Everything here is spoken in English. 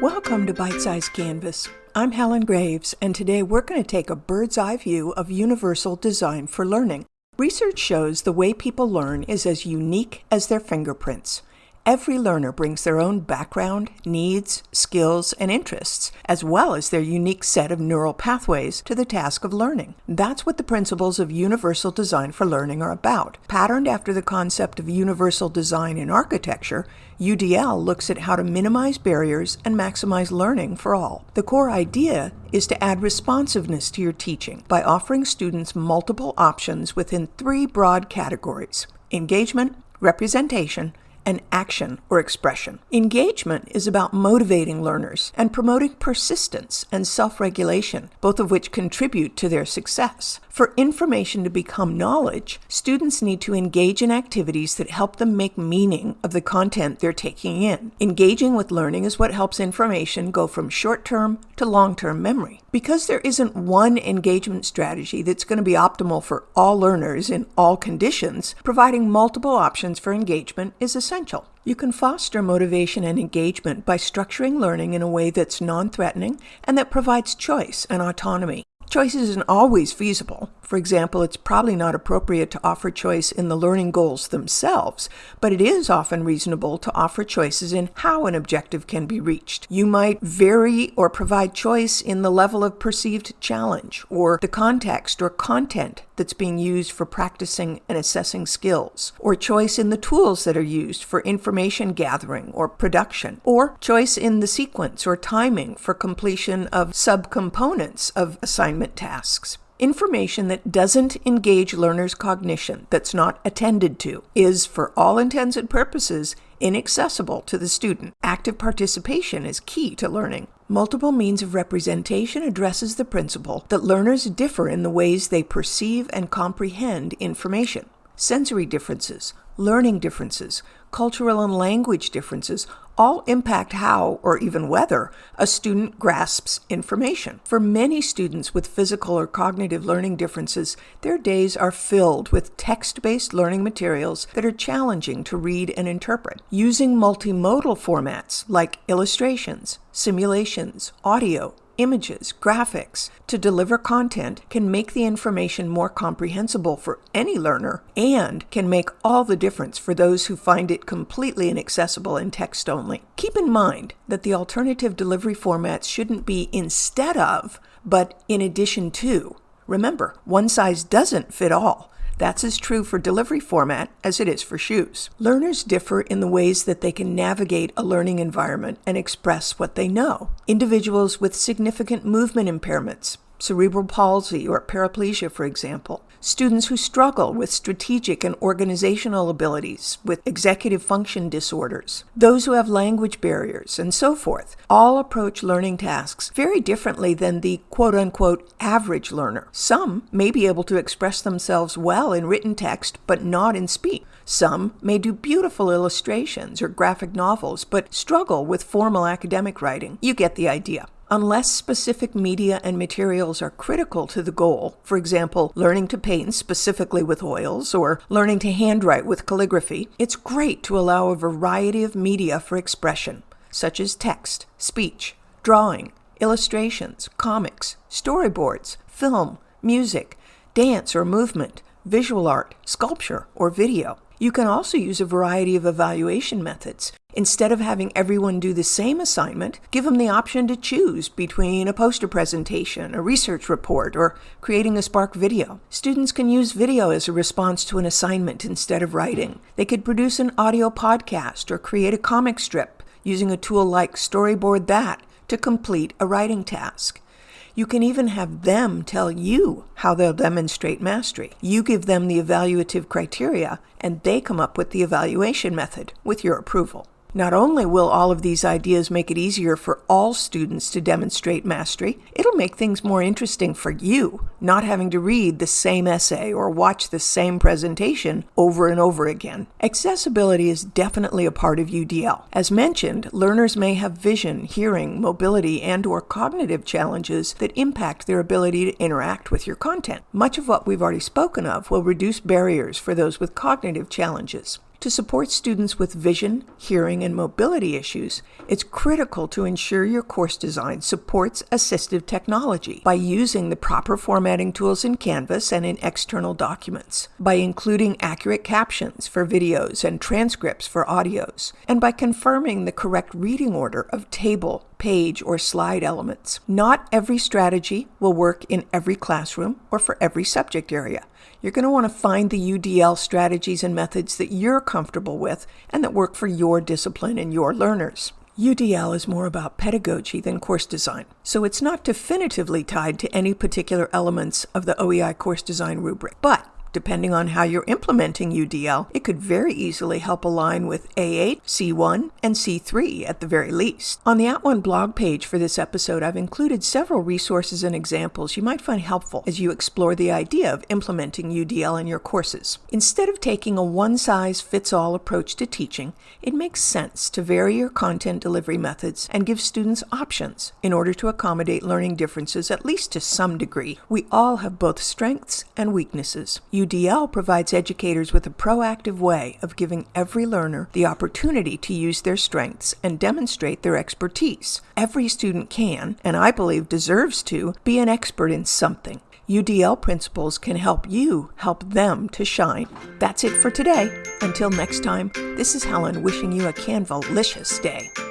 Welcome to Bite Size Canvas. I'm Helen Graves, and today we're going to take a bird's eye view of universal design for learning. Research shows the way people learn is as unique as their fingerprints. Every learner brings their own background, needs, skills, and interests, as well as their unique set of neural pathways to the task of learning. That's what the principles of universal design for learning are about. Patterned after the concept of universal design in architecture, UDL looks at how to minimize barriers and maximize learning for all. The core idea is to add responsiveness to your teaching by offering students multiple options within three broad categories engagement, representation, and action or expression. Engagement is about motivating learners and promoting persistence and self regulation, both of which contribute to their success. For information to become knowledge, students need to engage in activities that help them make meaning of the content they're taking in. Engaging with learning is what helps information go from short term to long term memory. Because there isn't one engagement strategy that's going to be optimal for all learners in all conditions, providing multiple options for engagement is essential. You can foster motivation and engagement by structuring learning in a way that's non threatening and that provides choice and autonomy. Choice isn't always feasible. For example, it's probably not appropriate to offer choice in the learning goals themselves, but it is often reasonable to offer choices in how an objective can be reached. You might vary or provide choice in the level of perceived challenge, or the context or content that's being used for practicing and assessing skills, or choice in the tools that are used for information gathering or production, or choice in the sequence or timing for completion of subcomponents of assignment tasks. Information that doesn't engage learners' cognition, that's not attended to, is, for all intents and purposes, inaccessible to the student. Active participation is key to learning. Multiple means of representation addresses the principle that learners differ in the ways they perceive and comprehend information. Sensory differences, learning differences, cultural and language differences all impact how, or even whether, a student grasps information. For many students with physical or cognitive learning differences, their days are filled with text based learning materials that are challenging to read and interpret. Using multimodal formats like illustrations, simulations, audio, images, graphics to deliver content can make the information more comprehensible for any learner and can make all the difference for those who find it completely inaccessible in text only. Keep in mind that the alternative delivery formats shouldn't be instead of, but in addition to. Remember, one size doesn't fit all. That's as true for delivery format as it is for shoes. Learners differ in the ways that they can navigate a learning environment and express what they know. Individuals with significant movement impairments, cerebral palsy or paraplegia, for example, students who struggle with strategic and organizational abilities, with executive function disorders, those who have language barriers, and so forth, all approach learning tasks very differently than the quote unquote average learner. Some may be able to express themselves well in written text, but not in speech. Some may do beautiful illustrations or graphic novels, but struggle with formal academic writing. You get the idea. Unless specific media and materials are critical to the goal, for example, learning to paint specifically with oils or learning to handwrite with calligraphy, it's great to allow a variety of media for expression, such as text, speech, drawing, illustrations, comics, storyboards, film, music, dance or movement, visual art, sculpture, or video. You can also use a variety of evaluation methods. Instead of having everyone do the same assignment, give them the option to choose between a poster presentation, a research report, or creating a Spark video. Students can use video as a response to an assignment instead of writing. They could produce an audio podcast or create a comic strip using a tool like Storyboard That to complete a writing task. You can even have them tell you how they'll demonstrate mastery. You give them the evaluative criteria, and they come up with the evaluation method with your approval. Not only will all of these ideas make it easier for all students to demonstrate mastery, it'll make things more interesting for you, not having to read the same essay or watch the same presentation over and over again. Accessibility is definitely a part of UDL. As mentioned, learners may have vision, hearing, mobility, and or cognitive challenges that impact their ability to interact with your content. Much of what we've already spoken of will reduce barriers for those with cognitive challenges. To support students with vision, hearing, and mobility issues, it's critical to ensure your course design supports assistive technology by using the proper formatting tools in Canvas and in external documents, by including accurate captions for videos and transcripts for audios, and by confirming the correct reading order of table, page, or slide elements. Not every strategy will work in every classroom or for every subject area. You're going to want to find the UDL strategies and methods that you're comfortable with and that work for your discipline and your learners. UDL is more about pedagogy than course design, so it's not definitively tied to any particular elements of the OEI course design rubric. But Depending on how you're implementing UDL, it could very easily help align with A8, C1, and C3 at the very least. On the At @ONE blog page for this episode, I've included several resources and examples you might find helpful as you explore the idea of implementing UDL in your courses. Instead of taking a one-size-fits-all approach to teaching, it makes sense to vary your content delivery methods and give students options in order to accommodate learning differences at least to some degree. We all have both strengths and weaknesses. UDL provides educators with a proactive way of giving every learner the opportunity to use their strengths and demonstrate their expertise. Every student can, and I believe deserves to, be an expert in something. UDL principles can help you help them to shine. That's it for today. Until next time, this is Helen wishing you a Canvalicious day.